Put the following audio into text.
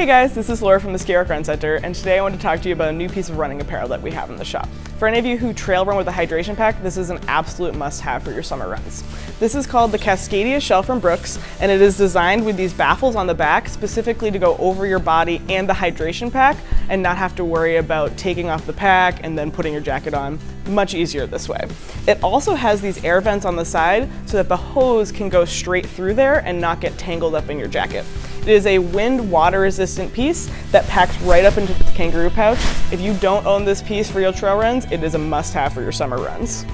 Hey guys, this is Laura from the Skirack Run Center, and today I want to talk to you about a new piece of running apparel that we have in the shop. For any of you who trail run with a hydration pack, this is an absolute must-have for your summer runs. This is called the Cascadia Shell from Brooks, and it is designed with these baffles on the back specifically to go over your body and the hydration pack and not have to worry about taking off the pack and then putting your jacket on. Much easier this way. It also has these air vents on the side so that the hose can go straight through there and not get tangled up in your jacket. It is a wind water resistant piece that packs right up into the kangaroo pouch. If you don't own this piece for your trail runs, it is a must have for your summer runs.